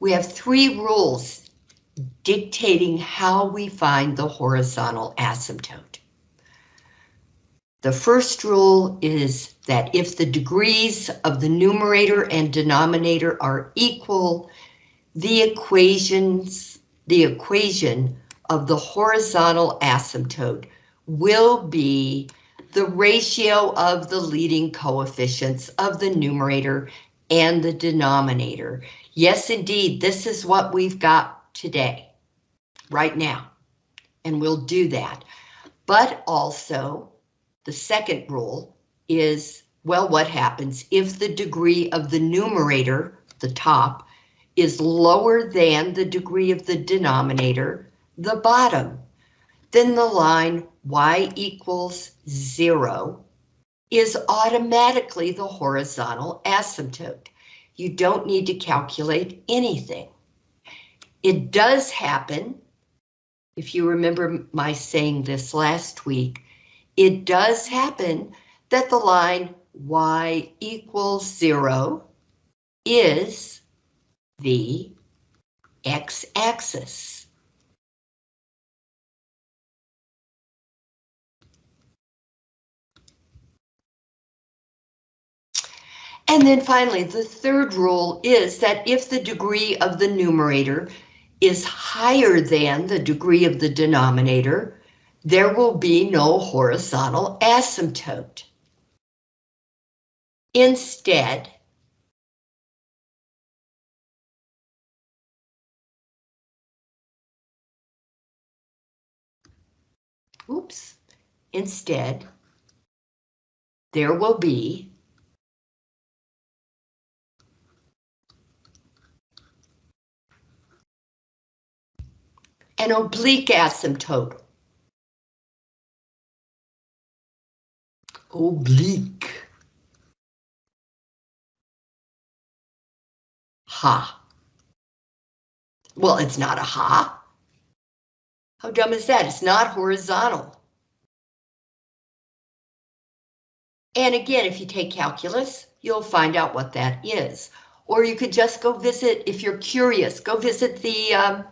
we have three rules dictating how we find the horizontal asymptote. The first rule is that if the degrees of the numerator and denominator are equal, the equations, the equation of the horizontal asymptote will be the ratio of the leading coefficients of the numerator and the denominator. Yes, indeed, this is what we've got today, right now, and we'll do that. But also, the second rule is, well, what happens if the degree of the numerator, the top, is lower than the degree of the denominator, the bottom? Then the line y equals zero is automatically the horizontal asymptote. You don't need to calculate anything. It does happen, if you remember my saying this last week, it does happen that the line y equals zero is the x-axis. And then finally, the third rule is that if the degree of the numerator is higher than the degree of the denominator, there will be no horizontal asymptote. Instead, oops, instead, there will be an oblique asymptote. Oblique. Ha. Well, it's not a ha. How dumb is that? It's not horizontal. And again, if you take calculus, you'll find out what that is. Or you could just go visit, if you're curious, go visit the um,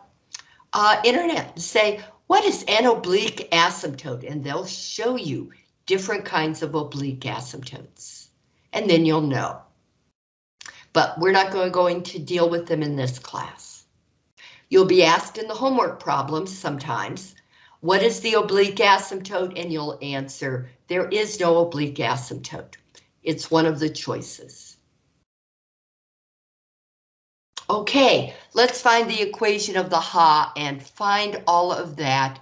uh, internet say, what is an oblique asymptote? And they'll show you different kinds of oblique asymptotes. And then you'll know. But we're not going, going to deal with them in this class. You'll be asked in the homework problems sometimes, what is the oblique asymptote? And you'll answer, there is no oblique asymptote. It's one of the choices. Okay, let's find the equation of the Ha and find all of that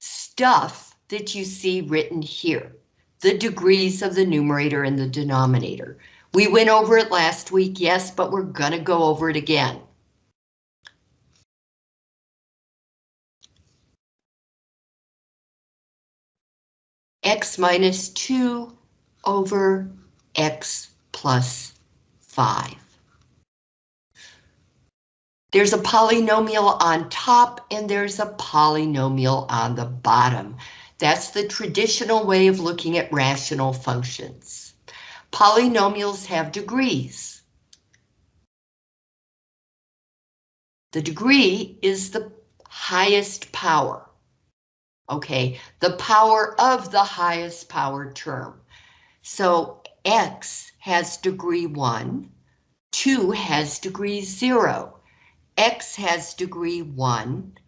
stuff that you see written here. The degrees of the numerator and the denominator. We went over it last week, yes, but we're gonna go over it again. X minus 2 over X plus 5. There's a polynomial on top and there's a polynomial on the bottom. That's the traditional way of looking at rational functions. Polynomials have degrees. The degree is the highest power. Okay, the power of the highest power term. So x has degree 1, 2 has degree 0. X has degree 1,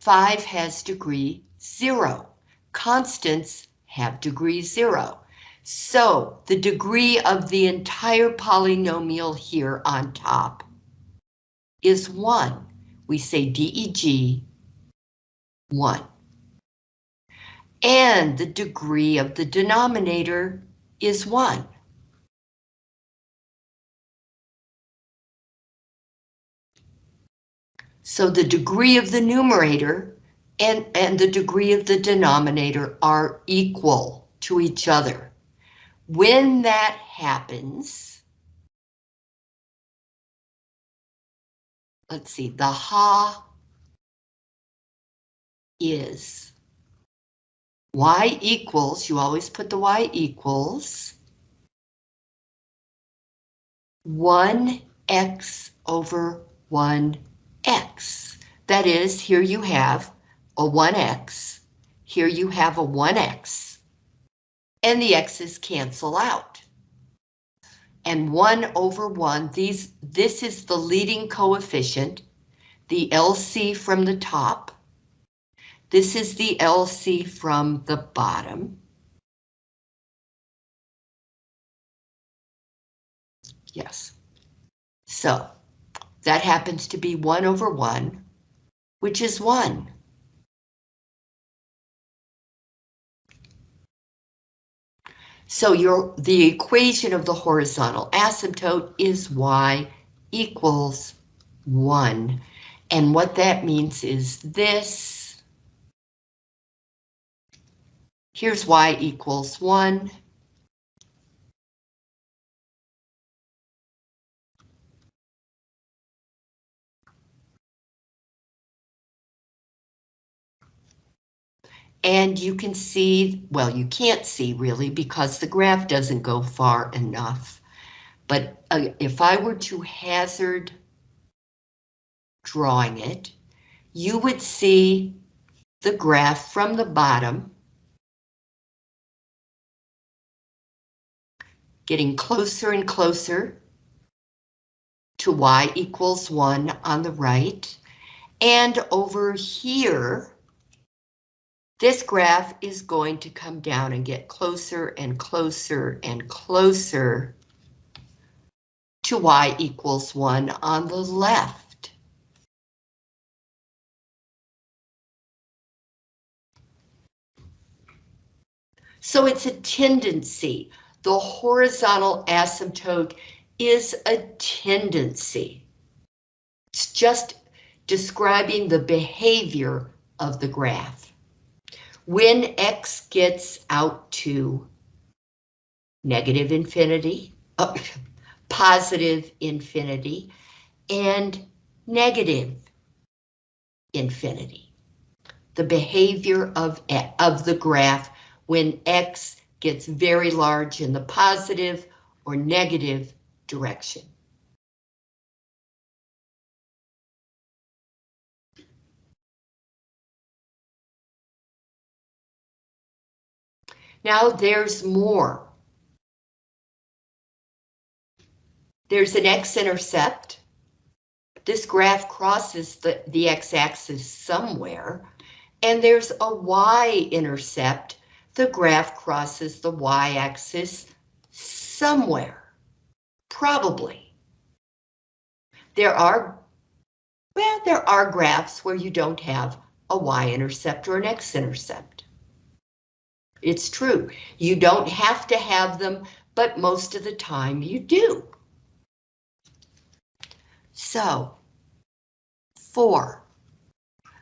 5 has degree 0. Constants have degree 0. So the degree of the entire polynomial here on top is 1. We say DEG 1. And the degree of the denominator is 1. So the degree of the numerator and, and the degree of the denominator are equal to each other. When that happens, let's see, the ha is y equals, you always put the y equals 1x over 1x. That is, here you have a 1x, here you have a 1x, and the x's cancel out. And 1 over 1, these, this is the leading coefficient, the LC from the top. This is the LC from the bottom. Yes. So that happens to be 1 over 1, which is 1. So your the equation of the horizontal asymptote is y equals 1. And what that means is this. Here's y equals 1. And you can see, well, you can't see really because the graph doesn't go far enough. But uh, if I were to hazard drawing it, you would see the graph from the bottom getting closer and closer to y equals 1 on the right. And over here, this graph is going to come down and get closer and closer and closer to y equals 1 on the left. So it's a tendency. The horizontal asymptote is a tendency. It's just describing the behavior of the graph when x gets out to negative infinity, uh, positive infinity, and negative infinity. The behavior of, of the graph when x gets very large in the positive or negative direction. Now there's more. There's an x-intercept. This graph crosses the, the x-axis somewhere, and there's a y-intercept. The graph crosses the y-axis somewhere, probably. There are, well, there are graphs where you don't have a y-intercept or an x-intercept. It's true. You don't have to have them, but most of the time you do. So, four,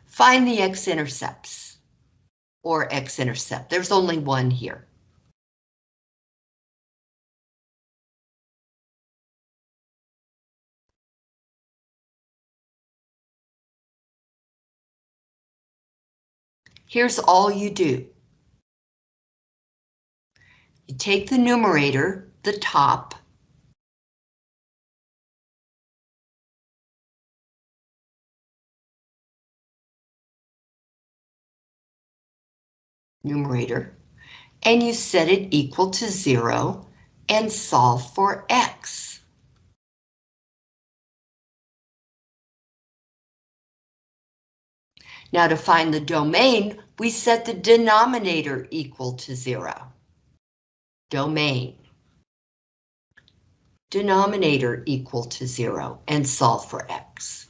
find the x-intercepts or x-intercept. There's only one here. Here's all you do. You take the numerator, the top, numerator, and you set it equal to zero and solve for x. Now to find the domain, we set the denominator equal to zero domain. Denominator equal to zero and solve for x.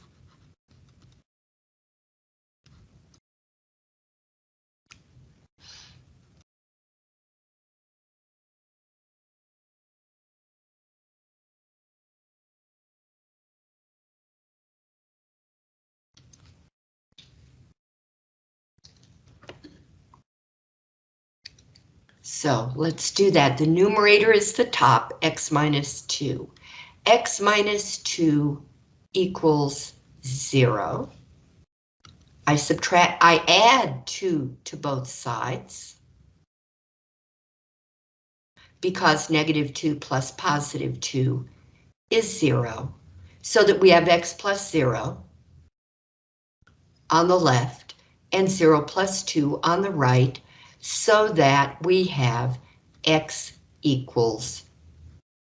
So let's do that. The numerator is the top, x minus 2. x minus 2 equals 0. I subtract, I add 2 to both sides. Because negative 2 plus positive 2 is 0. so that we have x plus 0 on the left and 0 plus 2 on the right, so that we have x equals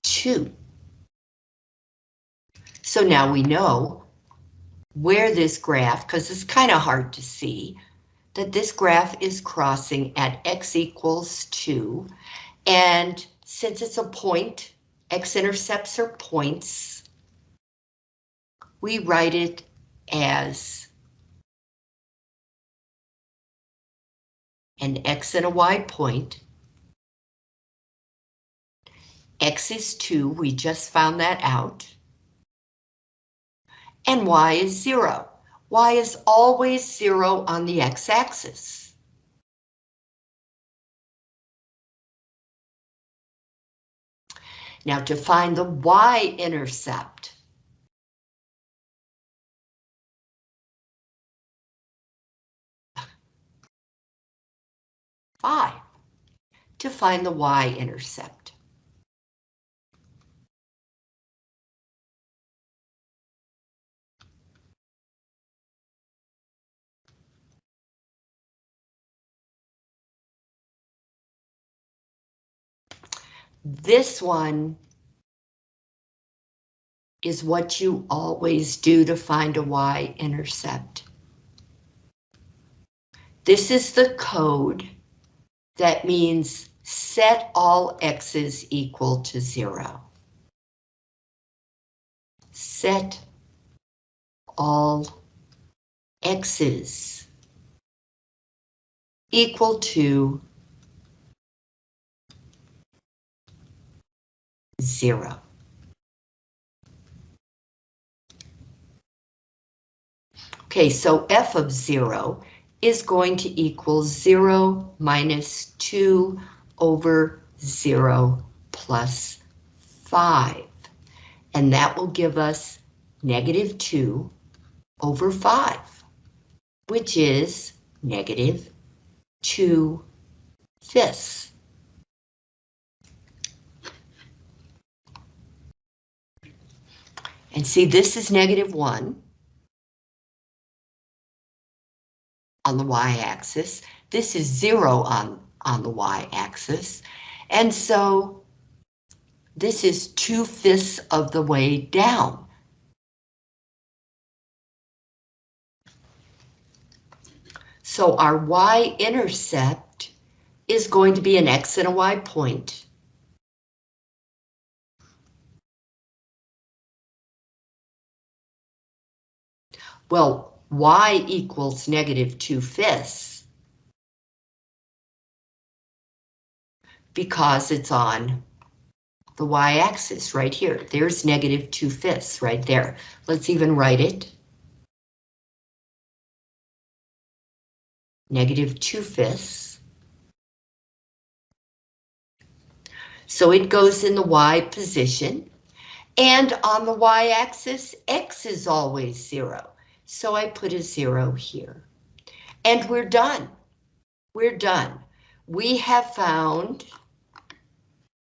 2. So now we know where this graph, because it's kind of hard to see, that this graph is crossing at x equals 2. And since it's a point, x-intercepts are points, we write it as an x and a y point. X is 2, we just found that out. And y is 0. y is always 0 on the x-axis. Now to find the y-intercept, 5 to find the y-intercept. This one is what you always do to find a y-intercept. This is the code that means set all x's equal to zero. Set all x's equal to zero. Okay, so f of zero is going to equal 0 minus 2 over 0 plus 5. And that will give us negative 2 over 5, which is negative 2 fifths. And see, this is negative 1. On the y-axis. This is zero on, on the y-axis. And so this is two-fifths of the way down. So our y-intercept is going to be an x and a y point. Well, y equals negative 2 fifths because it's on the y-axis right here. There's negative 2 fifths right there. Let's even write it. Negative 2 fifths. So it goes in the y position. And on the y-axis, x is always zero. So I put a zero here. And we're done. We're done. We have found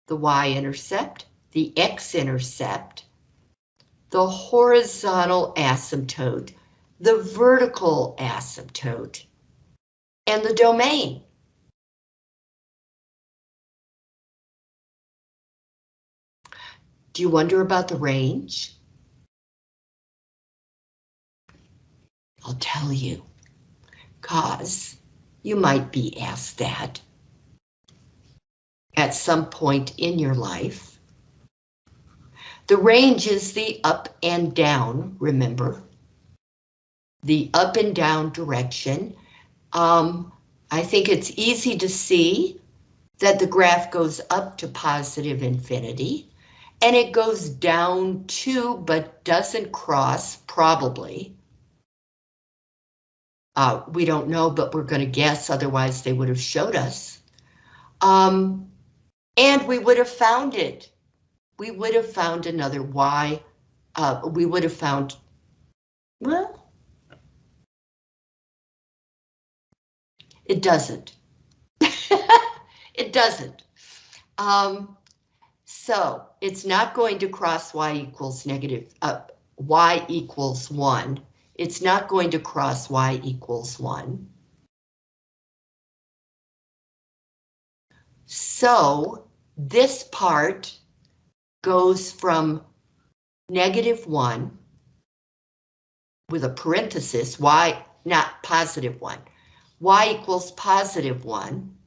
the y-intercept, the x-intercept, the horizontal asymptote, the vertical asymptote, and the domain. Do you wonder about the range? I'll tell you, cause you might be asked that at some point in your life. The range is the up and down, remember? The up and down direction. Um, I think it's easy to see that the graph goes up to positive infinity and it goes down to but doesn't cross probably uh, we don't know, but we're going to guess, otherwise they would have showed us. Um, and we would have found it. We would have found another Y. Uh, we would have found, well, it doesn't. it doesn't. Um, so it's not going to cross Y equals negative, uh, y equals 1. It's not going to cross y equals 1. So this part goes from negative 1 with a parenthesis, y, not positive 1, y equals positive 1.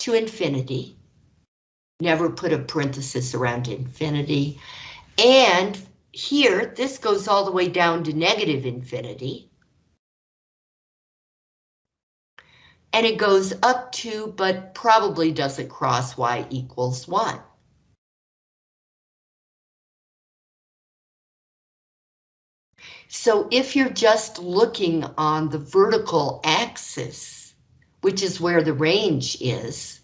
to infinity. Never put a parenthesis around infinity. And here, this goes all the way down to negative infinity. And it goes up to, but probably doesn't cross y equals 1. So if you're just looking on the vertical axis, which is where the range is,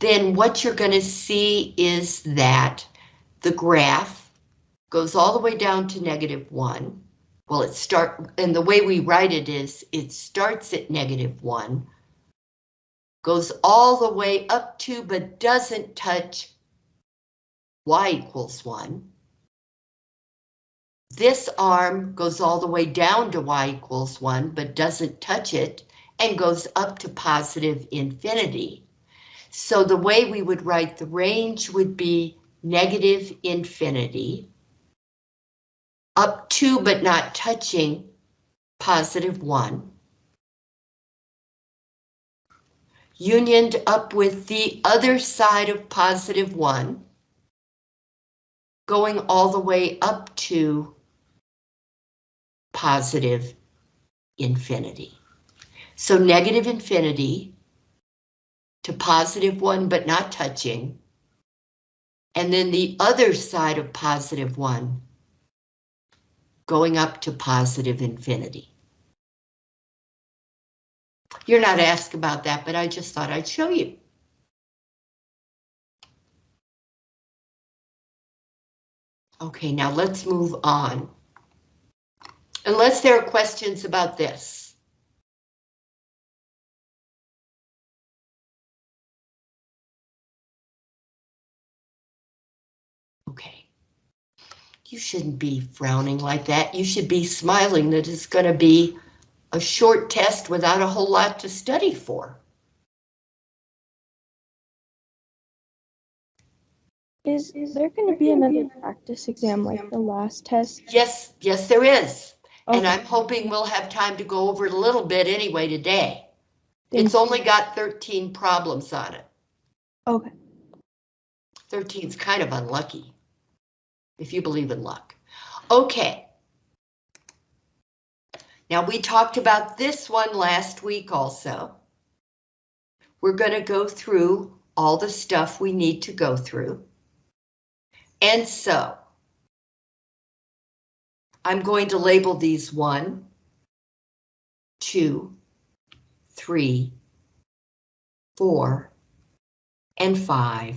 then what you're going to see is that the graph goes all the way down to negative 1. Well, it start and the way we write it is it starts at negative 1, goes all the way up to but doesn't touch y equals 1. This arm goes all the way down to y equals 1 but doesn't touch it and goes up to positive infinity. So the way we would write the range would be negative infinity up to but not touching positive 1. Unioned up with the other side of positive 1, going all the way up to positive infinity. So negative infinity to positive 1 but not touching. And then the other side of positive 1 going up to positive infinity. You're not asked about that, but I just thought I'd show you. Okay, now let's move on. Unless there are questions about this. You shouldn't be frowning like that. You should be smiling that it's going to be a short test without a whole lot to study for. Is, is there going to be another practice exam like the last test? Yes, yes, there is. And I'm hoping we'll have time to go over it a little bit anyway today. thank It's only got 13 problems on it. Okay, 13's kind of unlucky, if you believe in luck. Okay. Now, we talked about this one last week also. We're going to go through all the stuff we need to go through. And so, I'm going to label these one, two, three, four, and five,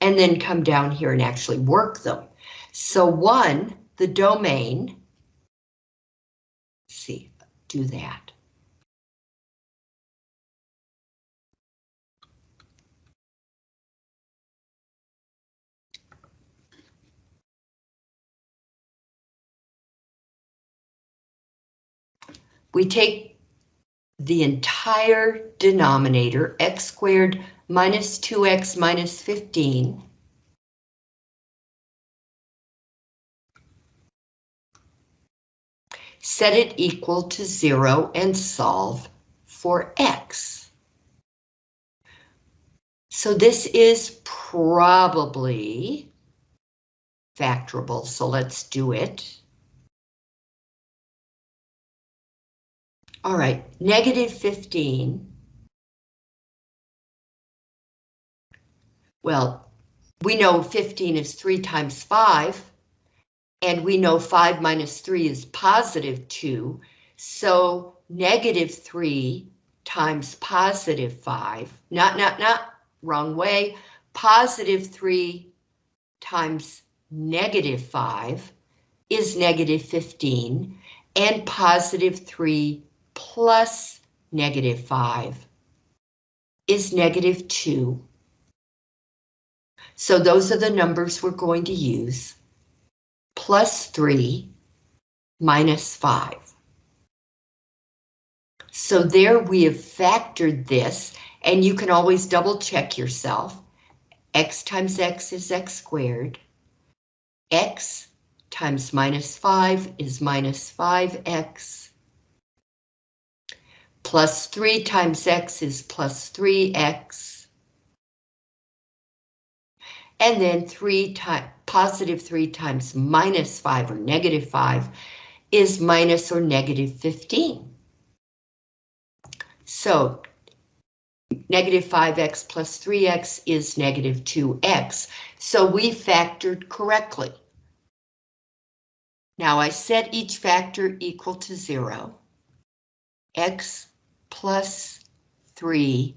and then come down here and actually work them. So one, the domain, see, do that. We take the entire denominator, x squared minus 2x minus 15, set it equal to zero and solve for x. So this is probably factorable, so let's do it. All right, negative 15. Well, we know 15 is 3 times 5. And we know 5 minus 3 is positive 2, so negative 3 times positive 5, not, not, not, wrong way, positive 3 times negative 5 is negative 15, and positive 3 plus negative 5 is negative 2. So those are the numbers we're going to use. Plus 3 minus 5. So there we have factored this, and you can always double check yourself. x times x is x squared. x times minus 5 is minus 5x. Plus 3 times x is plus 3x. And then 3 times positive 3 times minus 5 or negative 5 is minus or negative 15. So negative 5x plus 3x is negative 2x. So we factored correctly. Now I set each factor equal to 0. x plus 3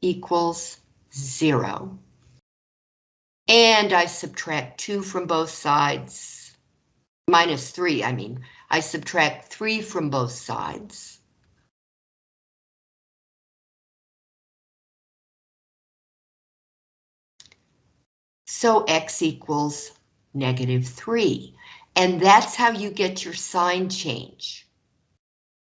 equals 0. And I subtract 2 from both sides. Minus 3, I mean. I subtract 3 from both sides. So x equals negative 3. And that's how you get your sign change.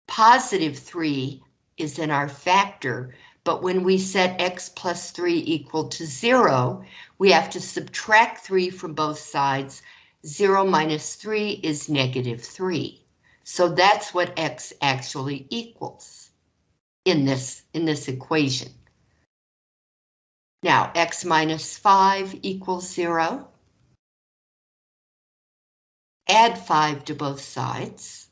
Positive 3 is in our factor, but when we set x plus 3 equal to 0, we have to subtract 3 from both sides. 0 minus 3 is negative 3. So that's what x actually equals in this, in this equation. Now, x minus 5 equals 0. Add 5 to both sides.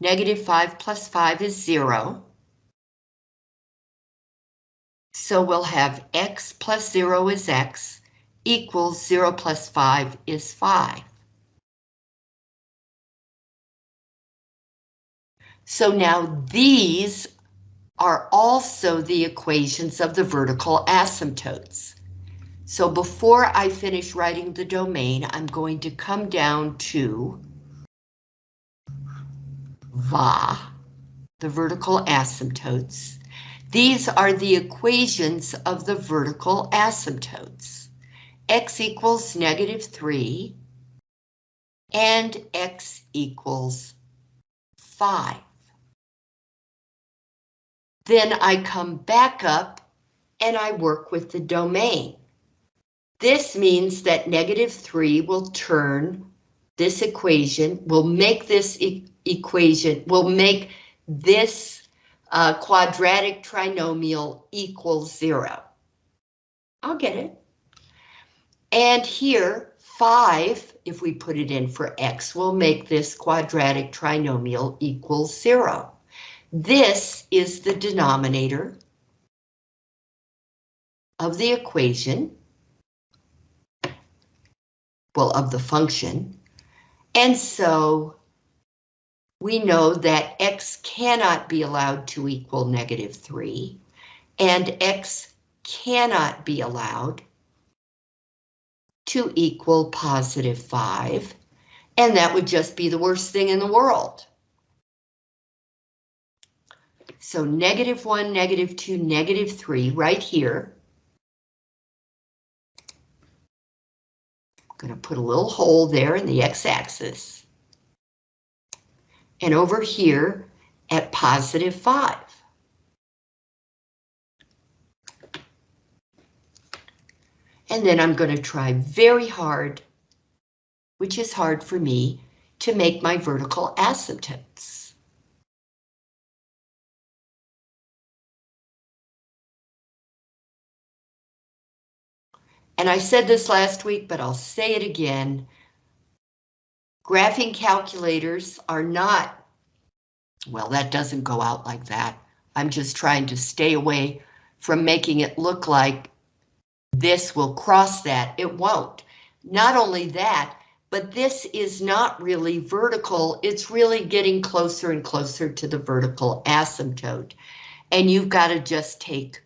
Negative 5 plus 5 is 0. So we'll have x plus 0 is x equals 0 plus 5 is 5. So now these are also the equations of the vertical asymptotes. So before I finish writing the domain, I'm going to come down to VA, the vertical asymptotes. These are the equations of the vertical asymptotes. X equals negative 3 and X equals 5. Then I come back up and I work with the domain. This means that negative 3 will turn this equation, will make this e equation, will make this uh, quadratic trinomial equal 0. I'll get it. And here, 5, if we put it in for x, will make this quadratic trinomial equal 0. This is the denominator of the equation, well, of the function, and so we know that x cannot be allowed to equal negative 3, and x cannot be allowed to equal positive 5, and that would just be the worst thing in the world. So negative 1, negative 2, negative 3 right here. I'm going to put a little hole there in the x-axis. And over here at positive 5. And then I'm going to try very hard, which is hard for me, to make my vertical asymptotes. and I said this last week, but I'll say it again. Graphing calculators are not, well, that doesn't go out like that. I'm just trying to stay away from making it look like this will cross that. It won't. Not only that, but this is not really vertical. It's really getting closer and closer to the vertical asymptote. And you've got to just take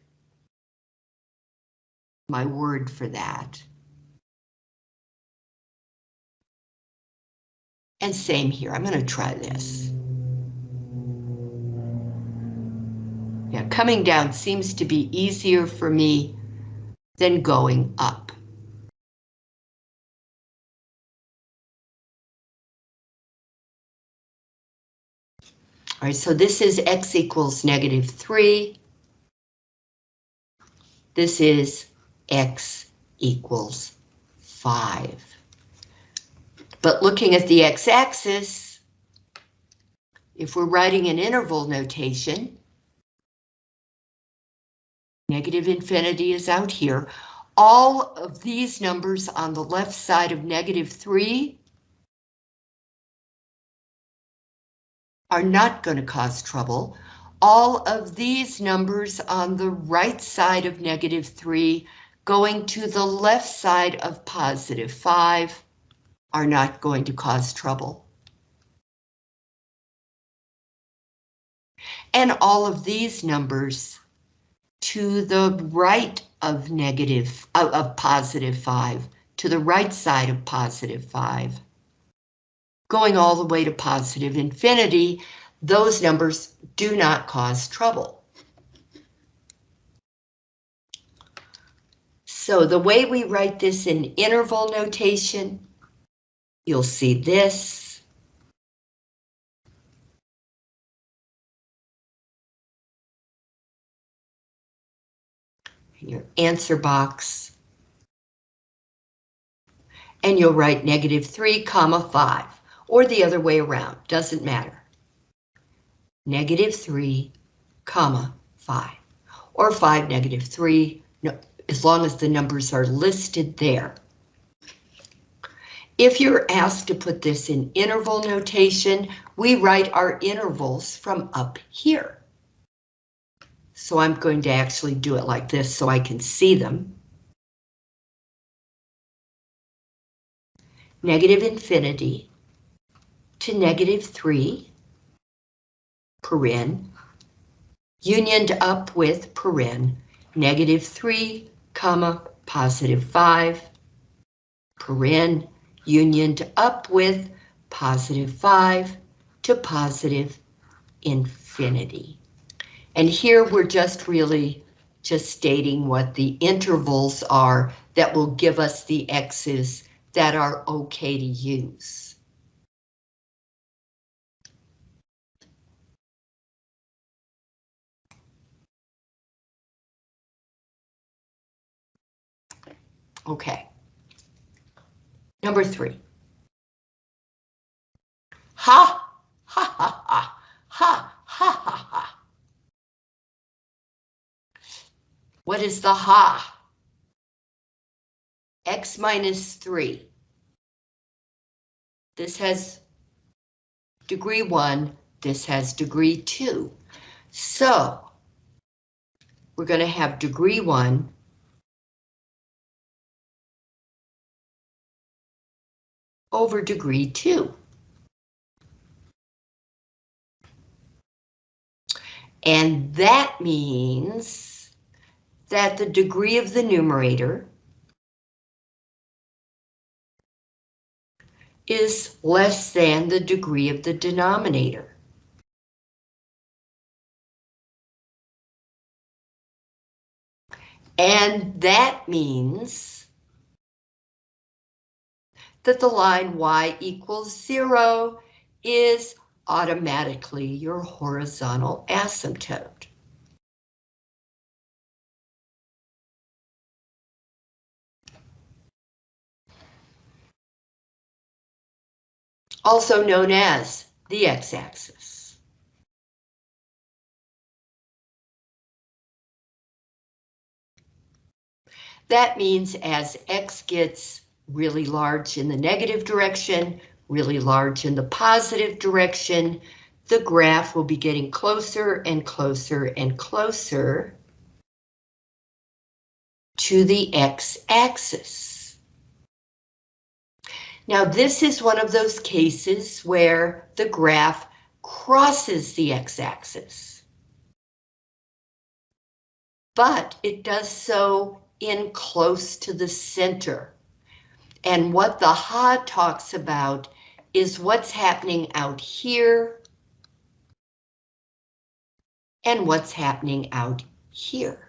my word for that. And same here, I'm going to try this. Yeah, coming down seems to be easier for me than going up. All right, so this is x equals negative 3. This is x equals 5. But looking at the x-axis, if we're writing an interval notation, negative infinity is out here. All of these numbers on the left side of negative 3 are not going to cause trouble. All of these numbers on the right side of negative 3 going to the left side of positive 5 are not going to cause trouble. And all of these numbers to the right of negative, of, of positive 5, to the right side of positive 5 going all the way to positive infinity, those numbers do not cause trouble. So the way we write this in interval notation, you'll see this. In your answer box. And you'll write negative 3 comma 5 or the other way around, doesn't matter. Negative 3, comma 5, or 5, negative 3, no, as long as the numbers are listed there. If you're asked to put this in interval notation, we write our intervals from up here. So I'm going to actually do it like this so I can see them. Negative infinity to negative 3, paren, unioned up with paren, negative 3, comma, positive 5, paren, unioned up with positive 5 to positive infinity. And here we're just really just stating what the intervals are that will give us the x's that are okay to use. Okay. Number three. Ha, ha, ha, ha, ha, ha, ha, ha. What is the ha? X minus three. This has degree one, this has degree two. So we're going to have degree one over degree 2. And that means that the degree of the numerator is less than the degree of the denominator. And that means that the line y equals zero is automatically your horizontal asymptote. Also known as the x-axis. That means as x gets really large in the negative direction, really large in the positive direction, the graph will be getting closer and closer and closer to the x-axis. Now this is one of those cases where the graph crosses the x-axis. But it does so in close to the center. And what the Ha talks about is what's happening out here and what's happening out here.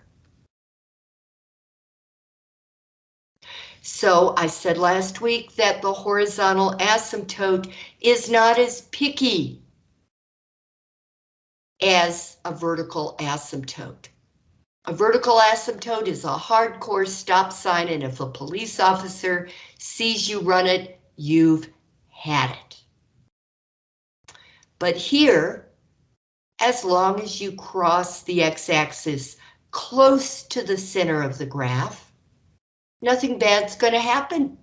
So I said last week that the horizontal asymptote is not as picky as a vertical asymptote. A vertical asymptote is a hardcore stop sign, and if a police officer sees you run it, you've had it. But here, as long as you cross the x-axis close to the center of the graph, nothing bad's going to happen.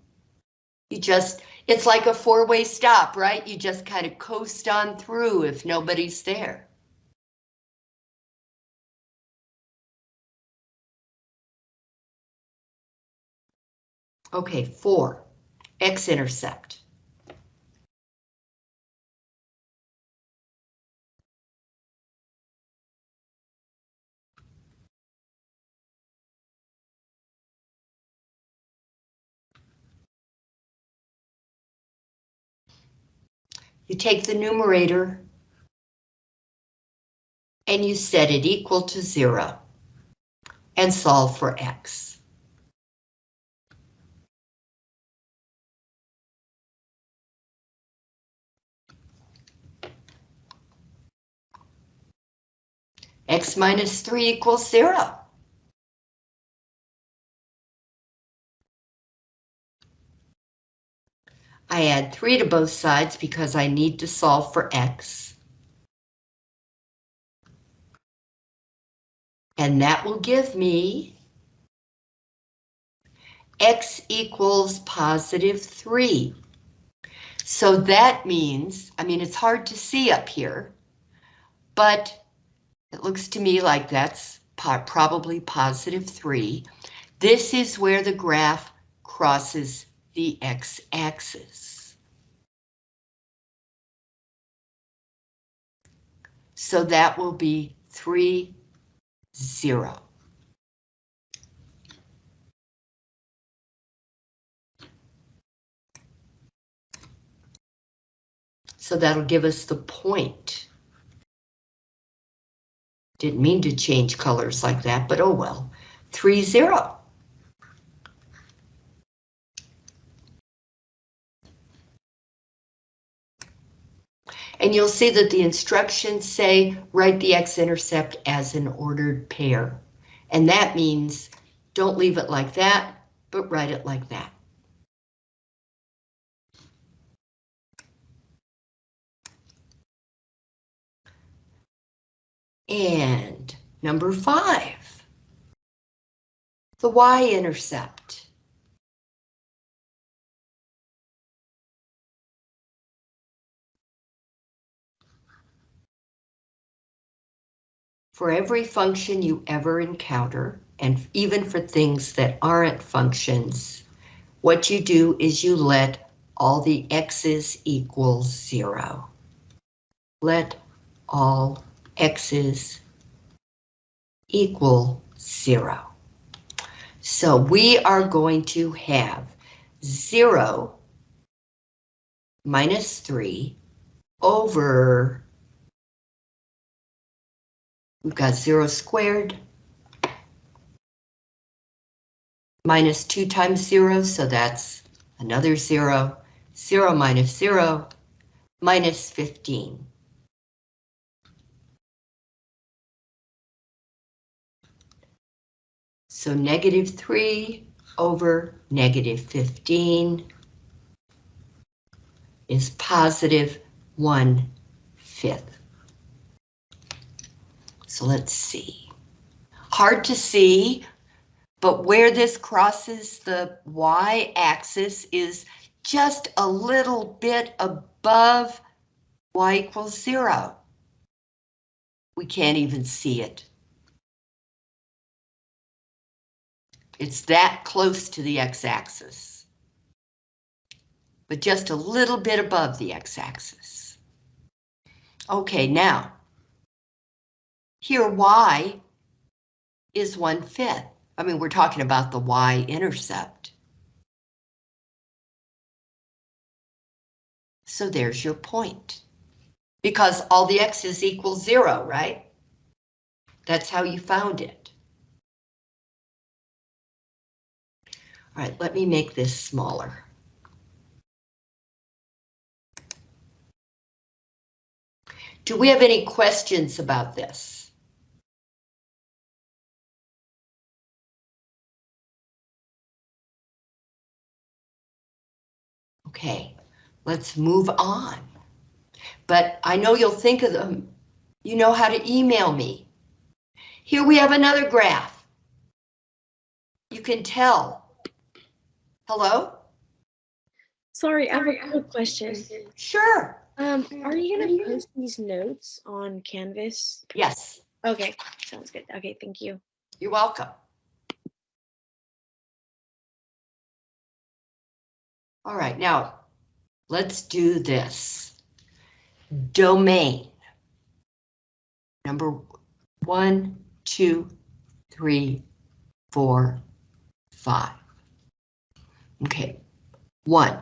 You just, it's like a four-way stop, right? You just kind of coast on through if nobody's there. Okay, four, x-intercept. You take the numerator and you set it equal to zero and solve for x. x minus 3 equals 0. I add 3 to both sides because I need to solve for x. And that will give me x equals positive 3. So that means, I mean, it's hard to see up here, but it looks to me like that's probably positive 3. This is where the graph crosses the x-axis. So that will be 3, 0. So that'll give us the point. Didn't mean to change colors like that, but oh well. 3, 0. And you'll see that the instructions say write the x-intercept as an ordered pair. And that means don't leave it like that, but write it like that. And number five, the y-intercept. For every function you ever encounter, and even for things that aren't functions, what you do is you let all the x's equal zero. Let all x's equal zero. So we are going to have zero minus three over, we've got zero squared minus two times zero, so that's another zero, zero minus zero, minus 15. So negative 3 over negative 15 is positive 1 fifth. So let's see. Hard to see, but where this crosses the y-axis is just a little bit above y equals 0. We can't even see it. It's that close to the x-axis. But just a little bit above the x-axis. Okay, now, here y is 1 fifth. I mean, we're talking about the y-intercept. So there's your point. Because all the x's equal 0, right? That's how you found it. All right, let me make this smaller. Do we have any questions about this? Okay, let's move on. But I know you'll think of them. You know how to email me. Here we have another graph. You can tell. Hello? Sorry, I have a quick question. Sure. Um, are you gonna post these notes on Canvas? Yes, Okay, sounds good. Okay, thank you. you're welcome. All right, now let's do this. Domain. Number one, two, three, four, five. Okay, one.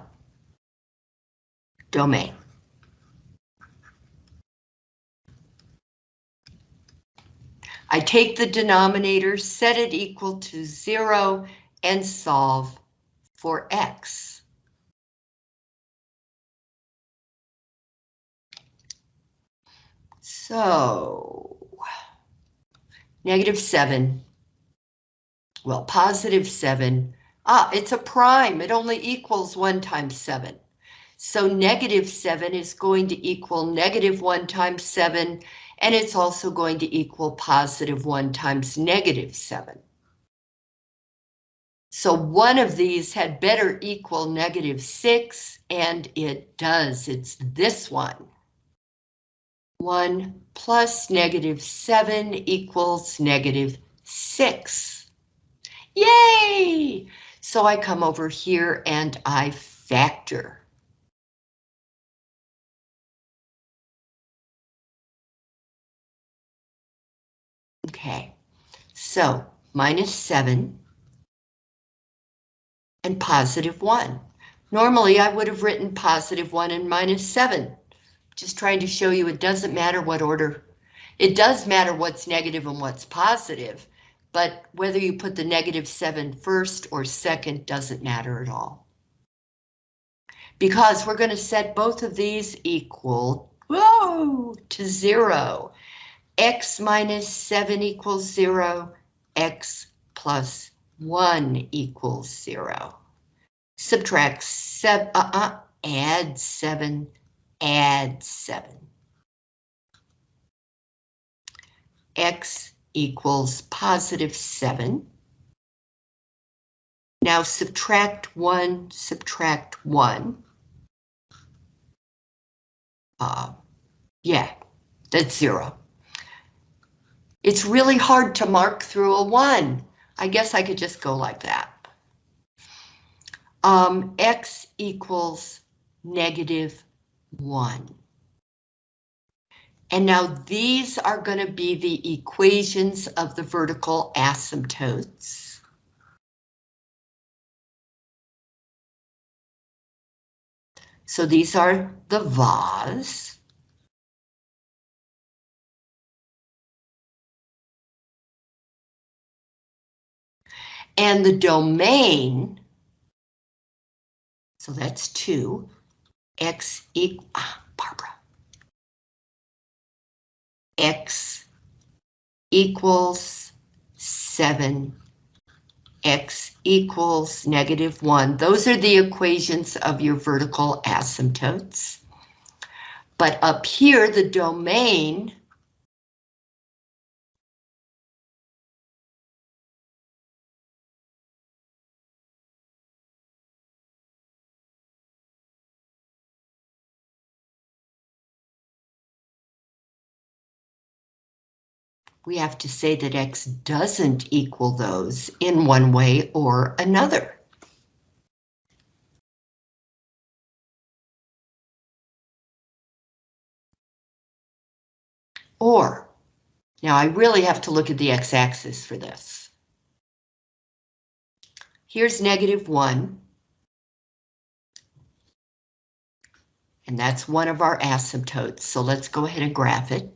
Domain. I take the denominator, set it equal to zero, and solve for x. So, negative seven. Well, positive seven. Ah, it's a prime. It only equals one times seven. So negative seven is going to equal negative one times seven, and it's also going to equal positive one times negative seven. So one of these had better equal negative six, and it does. It's this one. 1 plus negative 7 equals negative 6. Yay! So I come over here and I factor. Okay, so minus 7 and positive 1. Normally I would have written positive 1 and minus 7 just trying to show you it doesn't matter what order. It does matter what's negative and what's positive, but whether you put the negative 7 first or second doesn't matter at all. Because we're going to set both of these equal, whoa, to 0. x minus 7 equals 0, x plus 1 equals 0. Subtract 7, uh-uh, add 7 add 7. X equals positive 7. Now subtract 1, subtract 1. Uh, yeah, that's 0. It's really hard to mark through a 1. I guess I could just go like that. Um, X equals negative 1. And now these are going to be the equations of the vertical asymptotes. So these are the VAs. And the domain, so that's 2, x equal, ah, Barbara. X equals seven. X equals negative one. Those are the equations of your vertical asymptotes. But up here, the domain we have to say that x doesn't equal those in one way or another. Or, now I really have to look at the x-axis for this. Here's negative 1. And that's one of our asymptotes, so let's go ahead and graph it.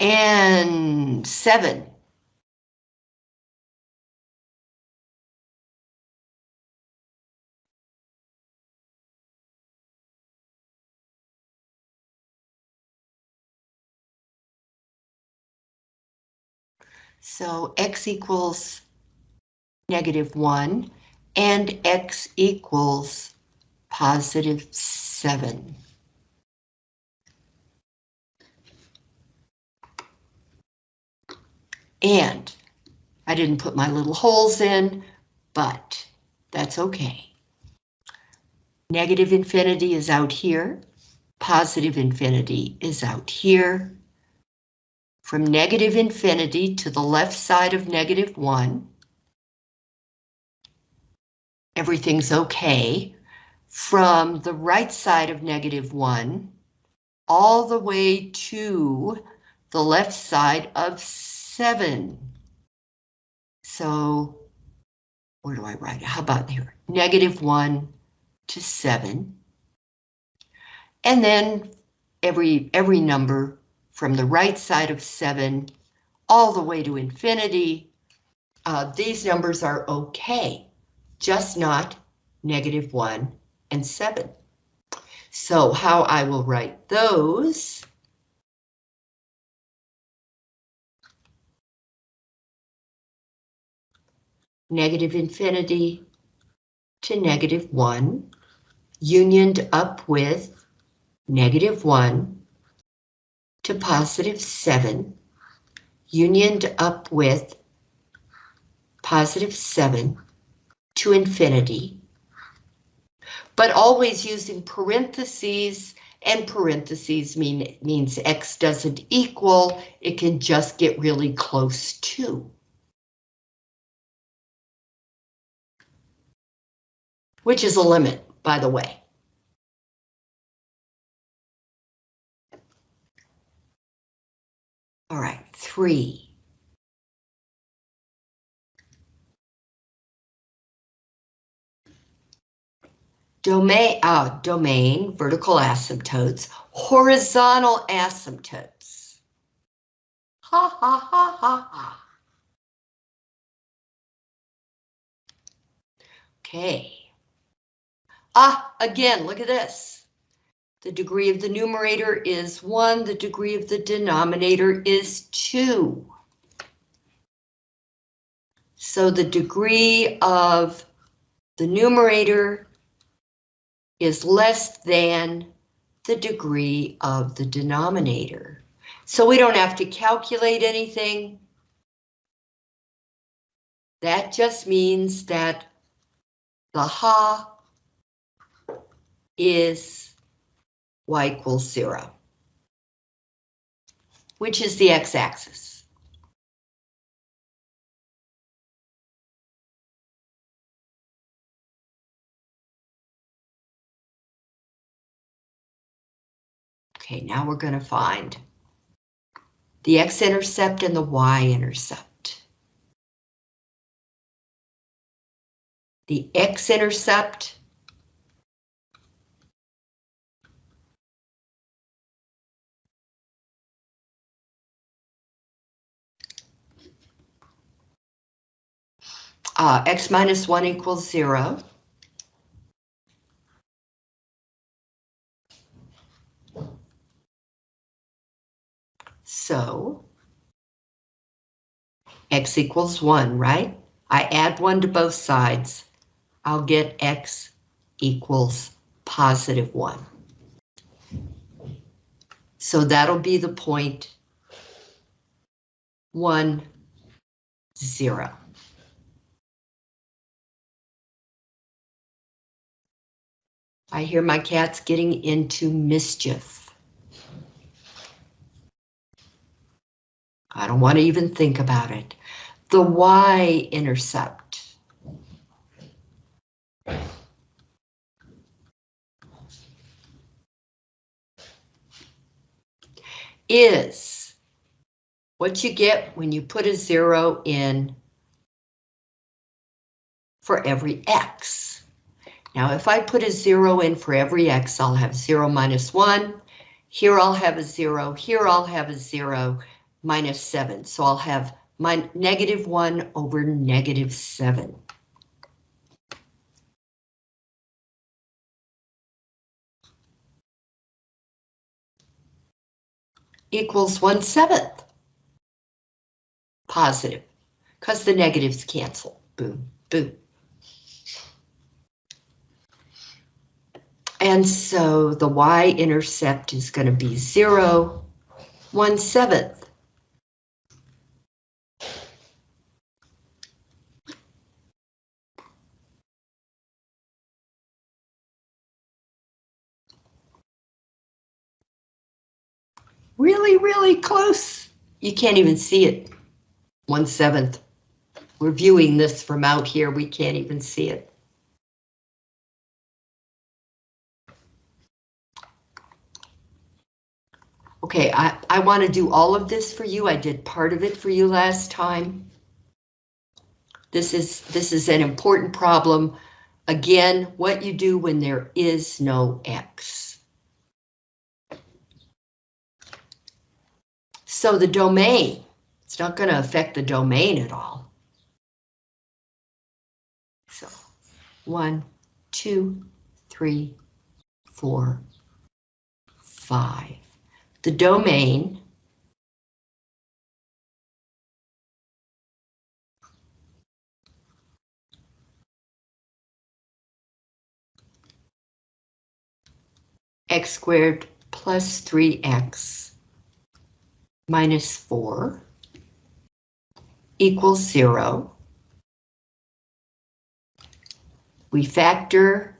And seven. So x equals negative one and x equals positive seven. And I didn't put my little holes in, but that's okay. Negative infinity is out here. Positive infinity is out here. From negative infinity to the left side of negative one, everything's okay. From the right side of negative one, all the way to the left side of seven. So where do I write it? How about here? Negative one to seven. And then every, every number from the right side of seven all the way to infinity. Uh, these numbers are okay, just not negative one and seven. So how I will write those negative infinity to negative 1, unioned up with negative 1 to positive 7, unioned up with positive 7 to infinity, but always using parentheses, and parentheses mean, means x doesn't equal, it can just get really close to. which is a limit, by the way. All right, three. Domain, uh, domain, vertical asymptotes, horizontal asymptotes. Ha ha ha ha ha. Okay. Ah, again, look at this. The degree of the numerator is 1, the degree of the denominator is 2. So the degree of the numerator is less than the degree of the denominator. So we don't have to calculate anything. That just means that the ha is y equals zero, which is the x-axis. Okay, now we're going to find the x-intercept and the y-intercept. The x-intercept uh, x minus 1 equals 0. So, x equals 1, right? I add 1 to both sides. I'll get x equals positive 1. So that'll be the point 1, 0. I hear my cats getting into mischief. I don't want to even think about it. The Y intercept. Is what you get when you put a zero in for every X. Now, if I put a zero in for every x, I'll have zero minus one. Here I'll have a zero, here I'll have a zero, minus seven. So I'll have my negative one over negative seven. Equals one seventh. Positive, because the negatives cancel. Boom, boom. And so the y-intercept is going to be 0, 1 seventh. Really, really close. You can't even see it. 1 seventh. We're viewing this from out here. We can't even see it. Okay, I, I want to do all of this for you. I did part of it for you last time. This is, this is an important problem. Again, what you do when there is no X. So the domain, it's not going to affect the domain at all. So one, two, three, four, five the domain x squared plus 3x minus 4 equals 0. We factor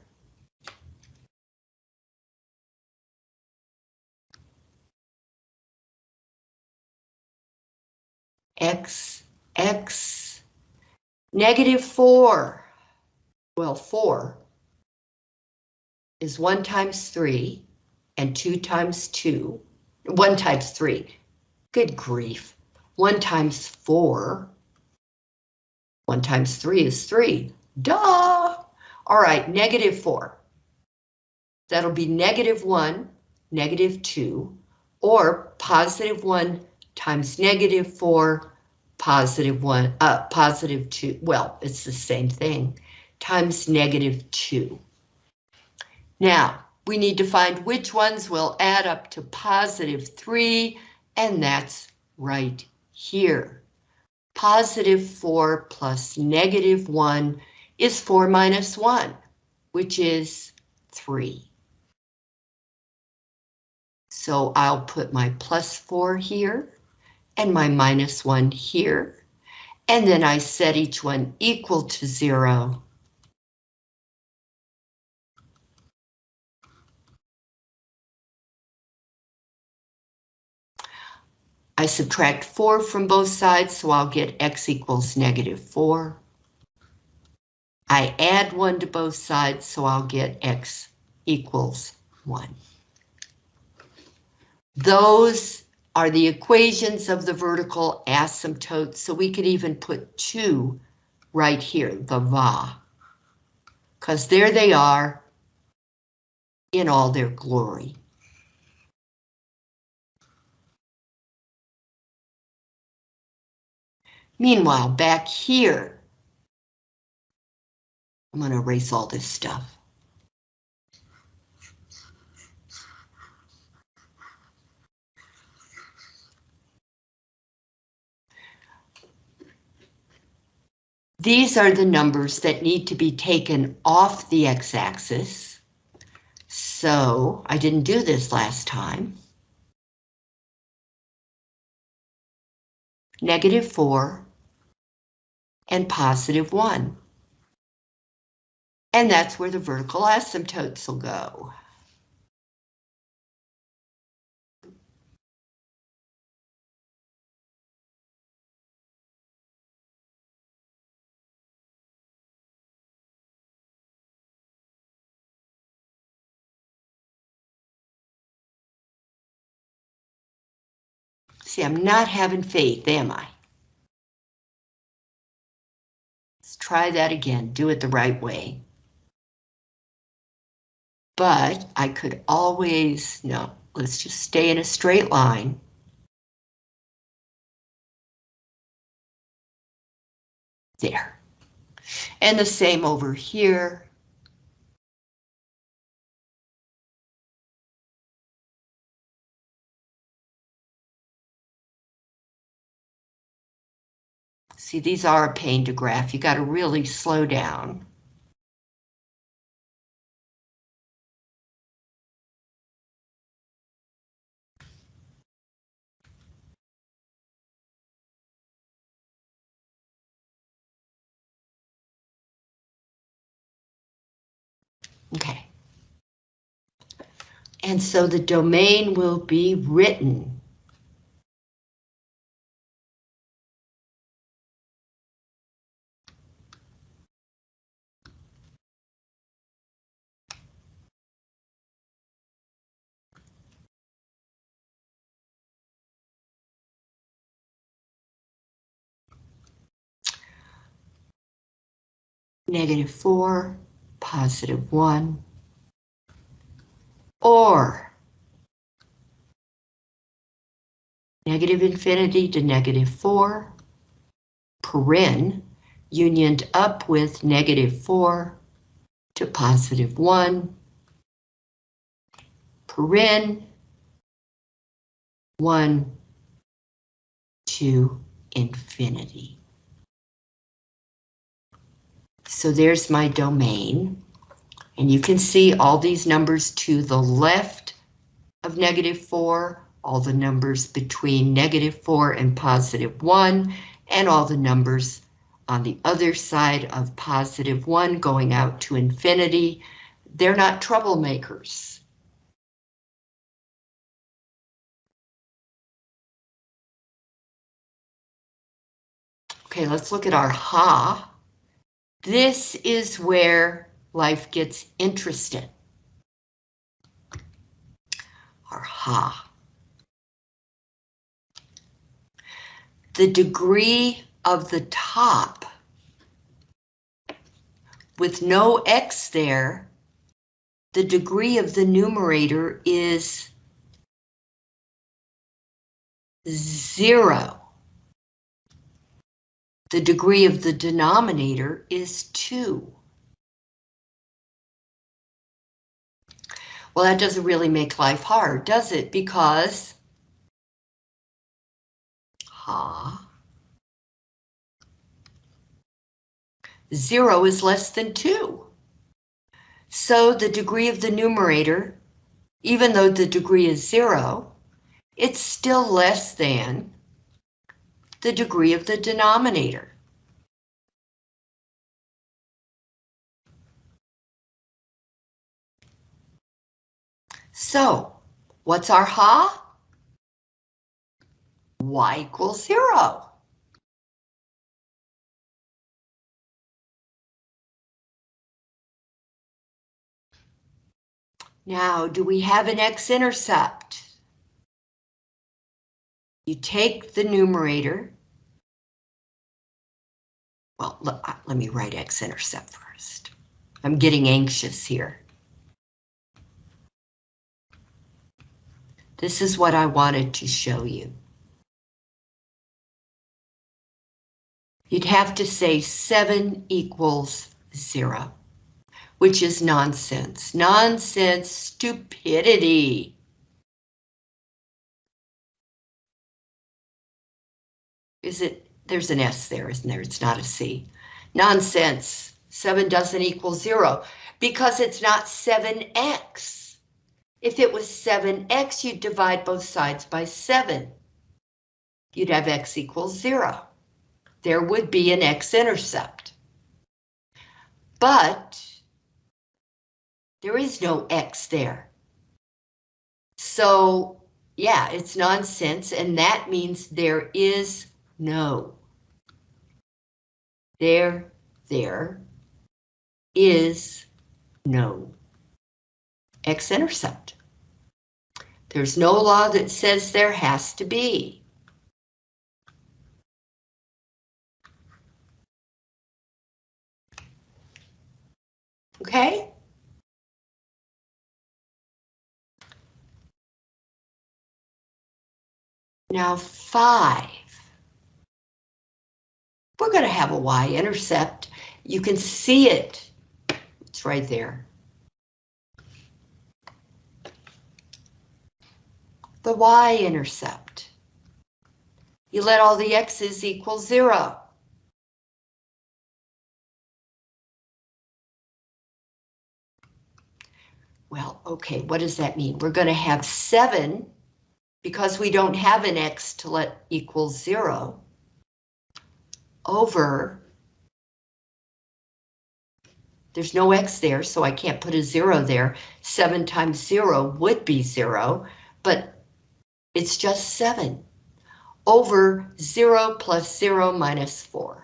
x, x, negative 4. Well, 4 is 1 times 3 and 2 times 2. 1 times 3. Good grief. 1 times 4. 1 times 3 is 3. Duh! All right, negative 4. That'll be negative 1, negative 2, or positive 1 times negative 4 positive one, uh, positive two, well, it's the same thing, times negative two. Now, we need to find which ones will add up to positive three, and that's right here. Positive four plus negative one is four minus one, which is three. So I'll put my plus four here and my minus 1 here. And then I set each one equal to 0. I subtract 4 from both sides, so I'll get x equals negative 4. I add 1 to both sides, so I'll get x equals 1. Those are the equations of the vertical asymptote, so we could even put two right here, the VA, because there they are in all their glory. Meanwhile, back here, I'm going to erase all this stuff. These are the numbers that need to be taken off the x-axis. So I didn't do this last time. Negative 4 and positive 1. And that's where the vertical asymptotes will go. See, I'm not having faith, am I? Let's try that again, do it the right way. But I could always, no, let's just stay in a straight line. There. And the same over here. See, these are a pain to graph. You got to really slow down. Okay. And so the domain will be written. Negative four, positive one, or negative infinity to negative 4, paren, unioned up with negative 4 to positive 1, paren, 1 to infinity. So there's my domain. And you can see all these numbers to the left of negative 4, all the numbers between negative 4 and positive 1, and all the numbers on the other side of positive 1 going out to infinity. They're not troublemakers. Okay, let's look at our ha. This is where life gets interesting. Or ha. The degree of the top with no x there, the degree of the numerator is zero. The degree of the denominator is two. Well, that doesn't really make life hard, does it? Because ha, zero is less than two. So the degree of the numerator, even though the degree is zero, it's still less than the degree of the denominator. So, what's our ha? y equals zero. Now, do we have an x-intercept? You take the numerator. Well, let, uh, let me write x-intercept first. I'm getting anxious here. This is what I wanted to show you. You'd have to say 7 equals 0, which is nonsense. Nonsense, stupidity. Is it, there's an S there, isn't there? It's not a C. Nonsense, 7 doesn't equal 0 because it's not 7x. If it was 7x, you'd divide both sides by 7. You'd have x equals 0. There would be an x-intercept. But there is no x there. So, yeah, it's nonsense, and that means there is no. There, there is no x-intercept. There's no law that says there has to be. Okay? Now five. We're going to have a y-intercept. You can see it. It's right there. The y-intercept. You let all the x's equal zero. Well, okay, what does that mean? We're going to have seven because we don't have an x to let equal zero over, there's no x there, so I can't put a zero there. Seven times zero would be zero, but it's just seven over zero plus zero minus four.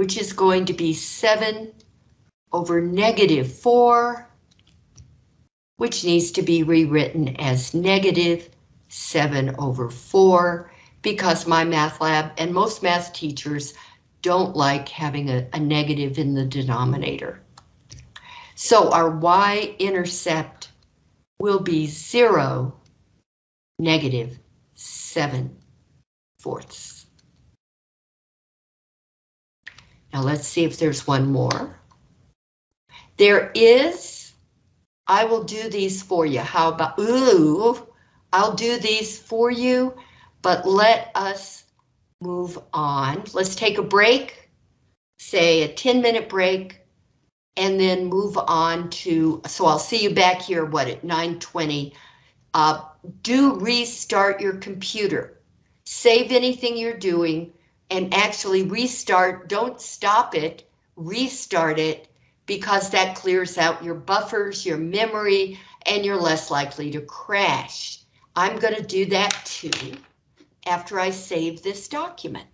which is going to be 7 over negative 4, which needs to be rewritten as negative 7 over 4, because MyMathLab and most math teachers don't like having a, a negative in the denominator. So our y-intercept will be 0, negative 7 fourths. Now let's see if there's one more. There is, I will do these for you. How about, ooh, I'll do these for you, but let us move on. Let's take a break, say a 10 minute break, and then move on to, so I'll see you back here, what, at 920. Uh, do restart your computer. Save anything you're doing and actually restart, don't stop it, restart it, because that clears out your buffers, your memory, and you're less likely to crash. I'm going to do that too after I save this document.